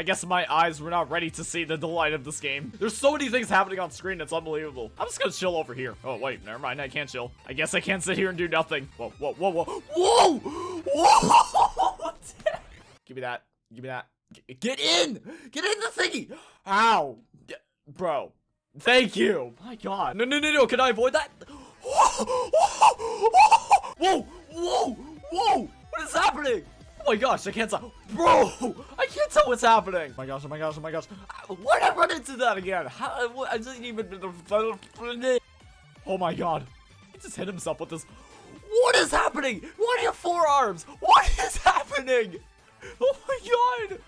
I guess my eyes were not ready to see the delight of this game. There's so many things happening on screen, it's unbelievable. I'm just gonna chill over here. Oh, wait, never mind, I can't chill. I guess I can't sit here and do nothing. Whoa, whoa, whoa, whoa. Whoa! Whoa! Give me that. Give me that. Get in! Get in the thingy! Ow! Bro. Thank you! My god. No, no, no, no, can I avoid that? Whoa! Whoa! Whoa! What is happening? Oh my gosh, I can't tell. Bro! I can't tell what's happening! Oh my gosh, oh my gosh, oh my gosh. Why did I run into that again? How, uh, what, I didn't even... Oh my god. He just hit himself with this. What is happening? What are your forearms? What is happening? Oh my god!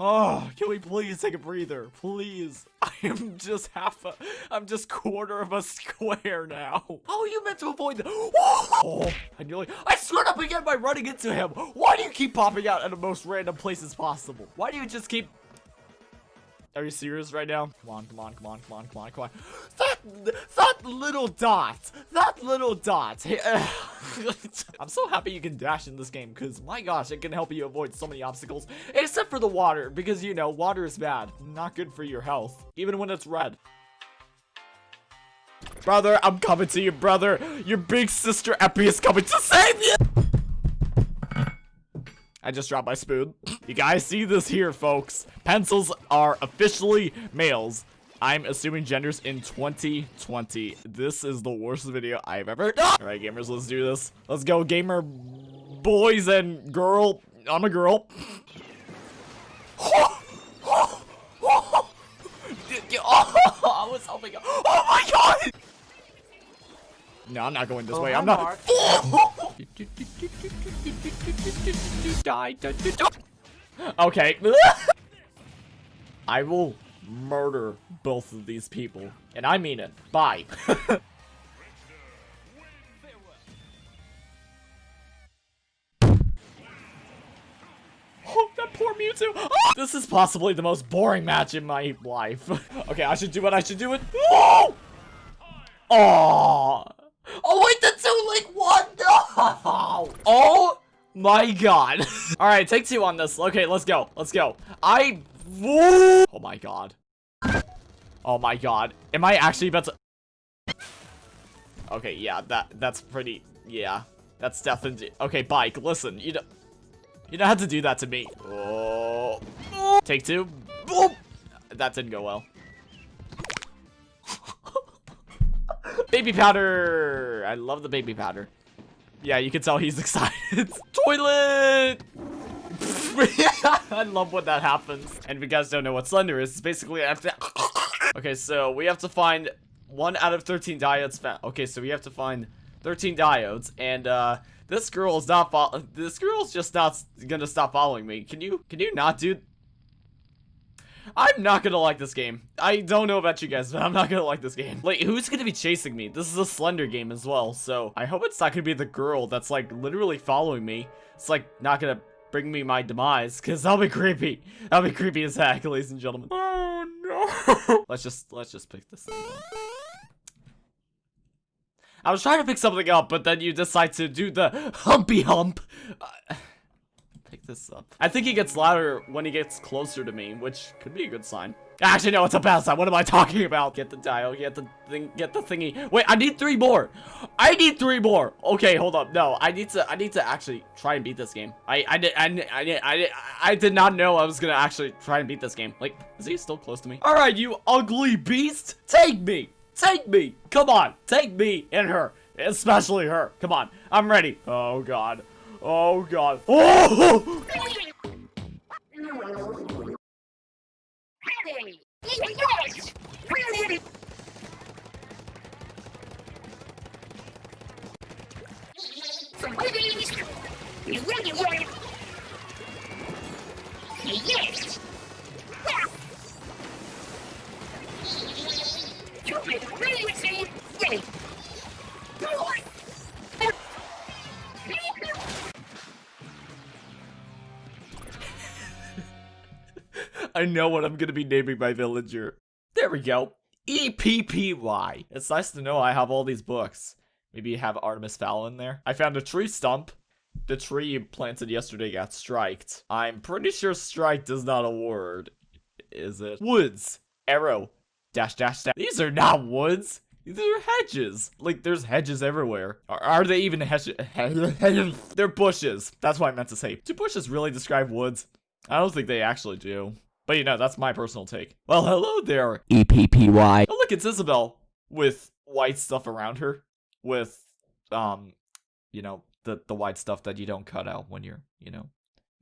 Oh, can we please take a breather? Please. I am just half a, I'm just quarter of a square now. How are you meant to avoid that? Oh, I nearly, I screwed up again by running into him. Why do you keep popping out at the most random places possible? Why do you just keep are you serious right now? Come on, come on, come on, come on, come on, come on. That, that little dot, that little dot. I'm so happy you can dash in this game because my gosh, it can help you avoid so many obstacles. Except for the water because you know, water is bad. Not good for your health, even when it's red. Brother, I'm coming to you, brother. Your big sister Eppy is coming to save you. I just dropped my spoon. You guys see this here, folks. Pencils are officially males. I'm assuming genders in 2020. This is the worst video I've ever done. All right, gamers, let's do this. Let's go, gamer boys and girl. I'm a girl. I was hoping. Oh my god! No, I'm not going this Oh, way. hi, I'm not. Die. Okay. I will murder both of these people. And I mean it. Bye. Oh, poor Mewtwo. Ah! This is possibly the most boring match in my life. okay, I should do it. I should do it. Oh! Oh! Oh, wait, the two link one. No! Oh my god. All right, take two on this. Okay, let's go. Let's go. I. Oh my god. Oh my god. Am I actually about to? Okay, yeah, that that's pretty. Yeah, that's definitely. Okay, bike. Listen, you don't. You don't have to do that to me. Oh. Take two. That didn't go well. baby powder. I love the baby powder. Yeah, you can tell he's excited. Toilet. I love when that happens. And if you guys don't know what Slender is, it's basically after. okay, so we have to find one out of 13 diodes found. Okay, so we have to find 13 diodes, and uh, this girl is not. This girl's just not gonna stop following me. Can you? Can you not, dude? I'm not gonna like this game. I don't know about you guys, but I'm not gonna like this game. Wait, who's gonna be chasing me? This is a Slender game as well, so I hope it's not gonna be the girl that's like literally following me. It's like not gonna bring me my demise, because that'll be creepy. That'll be creepy as heck, ladies and gentlemen. Oh no. let's just let's just pick this thing up. I was trying to pick something up, but then you decide to do the humpy hump. Uh, pick this up. I think he gets louder when he gets closer to me, which could be a good sign. Actually, no, it's a bad sign. What am I talking about? Get the dial, get the thing, get the thingy. Wait, I need three more. I need three more. Okay, hold up. No, I need to, I need to actually try and beat this game. I, I did, I, I did, I did, I did not know I was gonna actually try and beat this game. Like, is he still close to me? All right, you ugly beast, take me. Take me! Come on! Take me and her! Especially her! Come on! I'm ready! Oh god. Oh god. Oh! I know what I'm gonna be naming my villager. There we go. E-P-P-Y. It's nice to know I have all these books. Maybe you have Artemis Fowl in there. I found a tree stump. the tree planted yesterday got striked. I'm pretty sure striked is not a word. Is it? Woods. Arrow. Dash dash dash. These are not woods. These are hedges. Like, there's hedges everywhere. Are, are they even hedges? They're bushes. That's what I meant to say. Do bushes really describe woods? I don't think they actually do. But you know, that's my personal take. Well, hello there. EPPY. Oh, look, it's Isabelle with white stuff around her. With, um, you know, the, the white stuff that you don't cut out when you're, you know,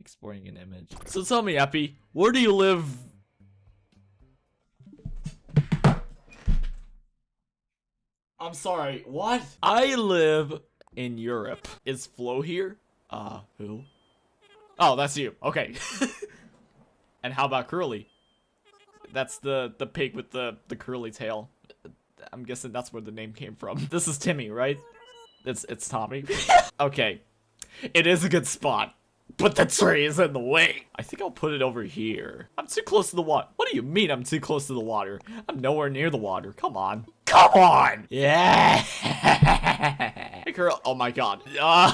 exporting an image. So tell me, Eppy, where do you live? I'm sorry, what? I live in Europe. Is Flo here? Uh, who? Oh, that's you. Okay. and how about Curly? That's the the pig with the the curly tail. I'm guessing that's where the name came from. This is Timmy, right? It's it's Tommy. okay. It is a good spot. But the tree is in the way. I think I'll put it over here. I'm too close to the water. What do you mean I'm too close to the water? I'm nowhere near the water. Come on. Come on! Yeah! hey, girl. Oh my god. Uh,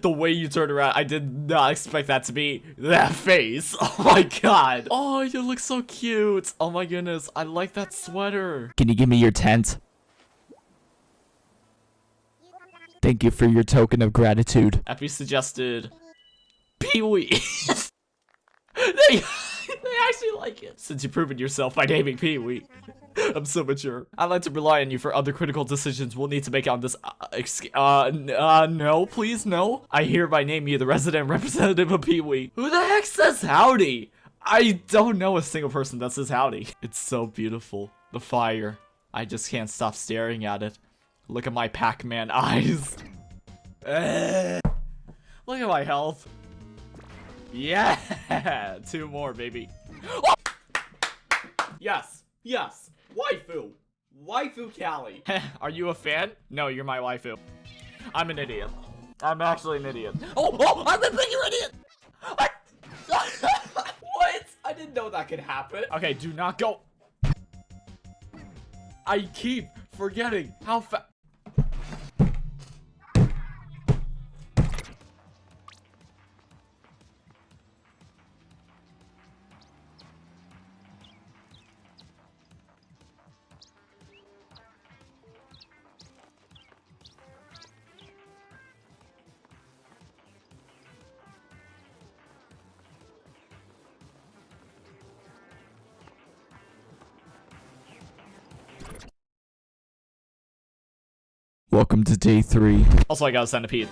the way you turned around, I did not expect that to be that face. Oh my god. Oh, you look so cute. Oh my goodness. I like that sweater. Can you give me your tent? Thank you for your token of gratitude. Eppy suggested Pee-wee. they, they actually like it. Since you've proven yourself by naming Pee-wee. I'm so mature. I'd like to rely on you for other critical decisions we'll need to make on this. Uh, exc- uh, uh, no, please, no. I hereby name you the resident representative of Pee Wee. Who the heck says howdy? I don't know a single person that says howdy. It's so beautiful. The fire. I just can't stop staring at it. Look at my Pac-Man eyes. Look at my health. Yeah, two more, baby. Oh! Yes, yes. Waifu! Waifu Callie! Are you a fan? No, you're my waifu. I'm an idiot. I'm actually an idiot. Oh, oh, I'm a bigger idiot! I... what? I didn't know that could happen. Okay, do not go. I keep forgetting how fast. Welcome to day three. Also, I got a centipede.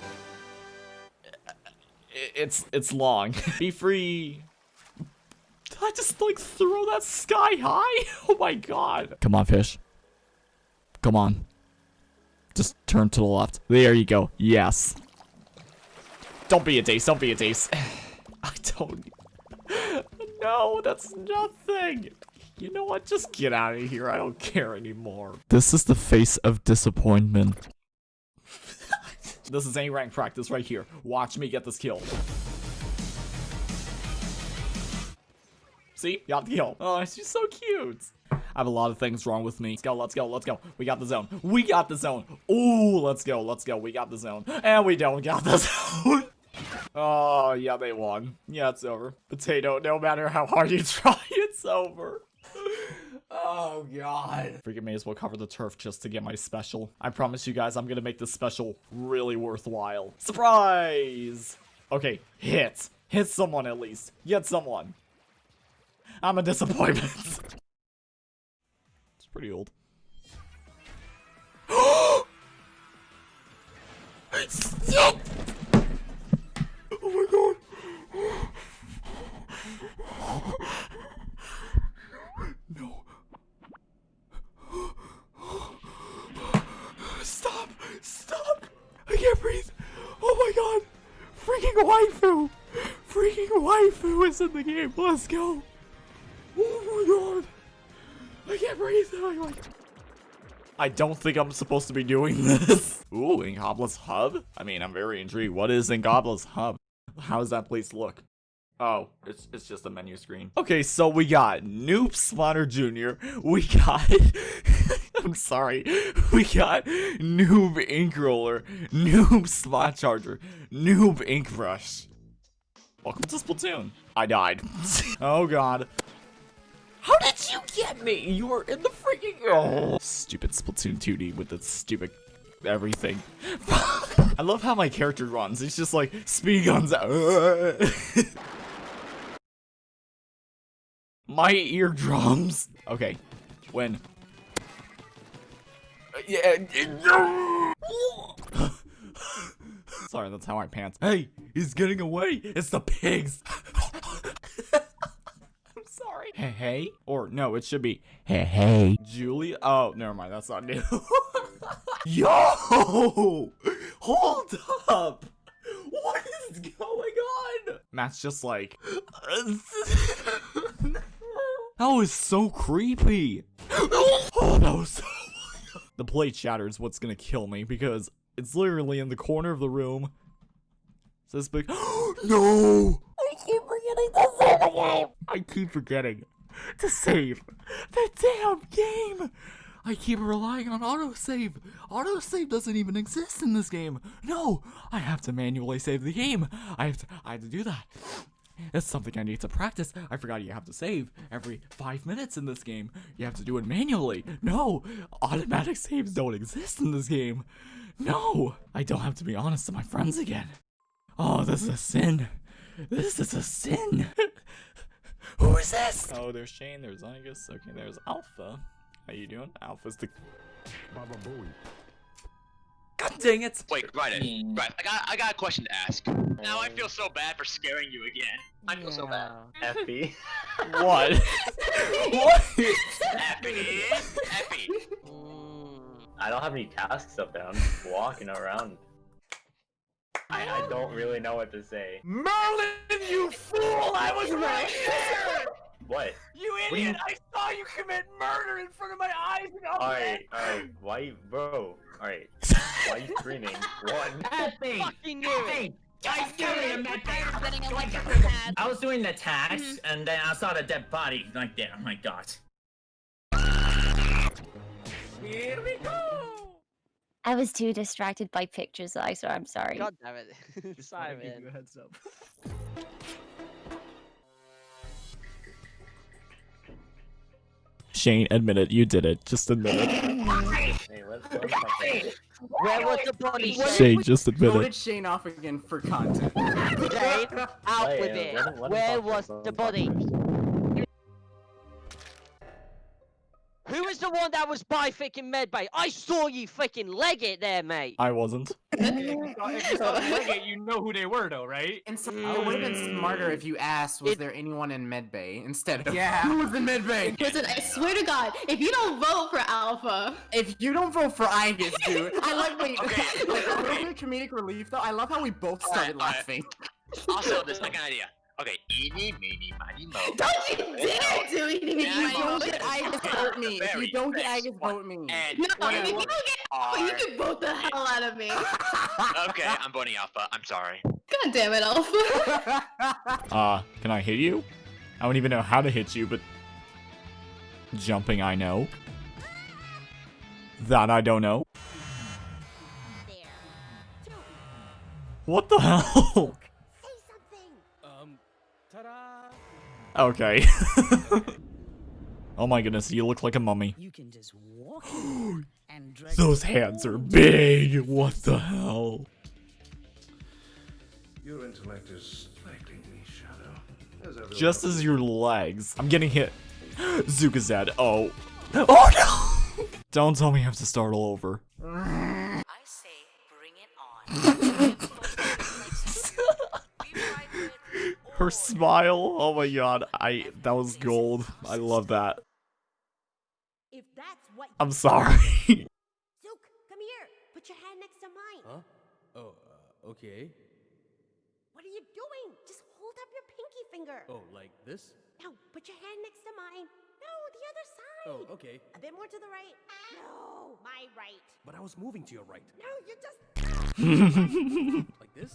It's it's long. Be free. Did I just like throw that sky high? Oh my god. Come on, fish. Come on. Just turn to the left. There you go. Yes. Don't be a dace. Don't be a dace. I don't. No, that's nothing. You know what? Just get out of here. I don't care anymore. This is the face of disappointment. This is A rank practice right here. Watch me get this kill. See? Got the kill. Oh, she's so cute. I have a lot of things wrong with me. Let's go, let's go, let's go. We got the zone. We got the zone. Ooh, let's go, let's go. We got the zone. And we don't got the zone. oh, yeah, they won. Yeah, it's over. Potato, no matter how hard you try, it's over. Oh god. Freaking may as well cover the turf just to get my special. I promise you guys I'm gonna make this special really worthwhile. Surprise! Okay, hit. Hit someone at least. Get someone. I'm a disappointment. it's pretty old. Oh my god. No. Stop! Stop! I can't breathe! Oh my god! Freaking waifu! Freaking waifu is in the game! Let's go! Oh my god! I can't breathe! My god! I don't think I'm supposed to be doing this. Ooh, Ingobla's Hub? I mean, I'm very intrigued. What is Ingobla's Hub? How does that place look? Oh, it's it's just a menu screen. Okay, so we got Noob Smarter Jr. We got I'm sorry. We got Noob Ink Roller, Noob Spot Charger, Noob Ink Brush. Welcome to Splatoon. I died. oh god. How did you get me? You were in the freaking oh. Stupid Splatoon 2D with its stupid everything. I love how my character runs. It's just like speed guns. My eardrums. Okay, when. Yeah. Sorry, that's how I pants. Hey, he's getting away. It's the pigs. I'm sorry. Hey, hey. Or no, it should be hey, hey. Julie. Oh, never mind. That's not new. Yo! Hold up! What is going on? Matt's just like. that was so creepy. Oh, that was so. the plate shatters what's gonna kill me because it's literally in the corner of the room. Says big. no! I keep forgetting to save the game. I keep forgetting to save the damn game. I keep relying on autosave. Autosave doesn't even exist in this game. No, I have to manually save the game. I have to, I have to do that. It's something I need to practice. I forgot you have to save every five minutes in this game. You have to do it manually. No, automatic saves don't exist in this game. No, I don't have to be honest to my friends again. Oh, this is a sin. This is a sin. Who is this? Oh, there's Shane, there's Zygus, okay, there's Alpha. How you doing? Alpha's the... Baba Booey. God dang it! Wait, right, right. I got, I got a question to ask. Now I feel so bad for scaring you again. I feel so bad. Effie. What? what? Effie, Effie. I don't have any tasks up there. I'm just walking around. I, I don't really know what to say. Merlin, you fool! I was right there! What? You do you- idiot! I saw you commit murder in front of my eyes and all Alright, alright. Why, bro? Alright. Why are you screaming? One. Effie! Fucking knew it. I I knew it. I'm getting a electrical pad. I was doing the tax, mm-hmm. and then I saw the dead body like there. Oh my god. Here we go! I was too distracted by pictures, that I saw. I'm sorry. God damn it. Simon. Shane, admit it. You did it. Just admit it. Hey, let's learn something. Where was the body Shane? Shane, just admit Voted it. Shane off again for content. Shane, out with it. let him- let him Where was the let him talk body? Who was the one that was by freaking medbay? I saw you fucking leg it there, mate. I wasn't. you know who they were, though, right? And so, mm. it would have been smarter if you asked, was It- there anyone in medbay instead of Yeah. who was in medbay? Listen, I swear to God, if you don't vote for Alpha, If you don't vote for Igus, dude, I like wait, like a little bit of comedic relief though. I love how we both started Alright, alright. laughing. Also, the second idea. Okay, eeny, meeny, miny, mo. don't you dare do anything. Yeah, If you don't know. get Igus, vote me. If you don't get fast. Igus, vote me. And No, if you don't get Alpha, you can vote the hell out of me. okay, I'm voting Alpha. I'm sorry. God damn it, Alpha. Uh, can I hit you? I don't even know how to hit you, but jumping I know. That I don't know. What the hell? Okay. oh my goodness, you look like a mummy. You can just walk and drag Those hands are big. What the hell? Your intellect is slightly me, Shadow. As Just as your legs. I'm getting hit. Zuka's Oh. Oh no! Don't tell me I have to start all over. I say, bring it on. Her smile. Oh my god. I that was gold. I love that. If that's what I'm sorry. Zook, come here. Put your hand next to mine. Huh? Oh, uh, okay. What are you doing? Just hold up your pinky finger. Oh, like this? No, put your hand next to mine. No, the other side. Oh, okay. A bit more to the right. No, my right. But I was moving to your right. No, you're just. Like this?